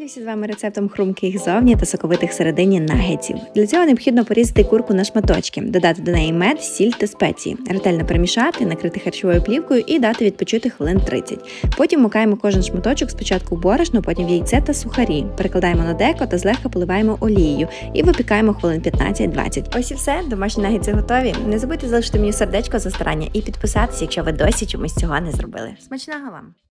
Поділюся з вами рецептом хрумких зовні та соковитих середині нагетів. Для цього необхідно порізати курку на шматочки, додати до неї мед, сіль та спеції, ретельно перемішати, накрити харчовою плівкою і дати відпочити хвилин 30. Потім мукаємо кожен шматочок спочатку в борошно, потім в яйце та сухарі. Перекладаємо на деко та злегка поливаємо олією і випікаємо хвилин 15-20. Ось і все, домашні нагетси готові. Не забудьте залишити мені сердечко за старання і підписатися, якщо ви досі чомусь цього не зробили. Смачного вам!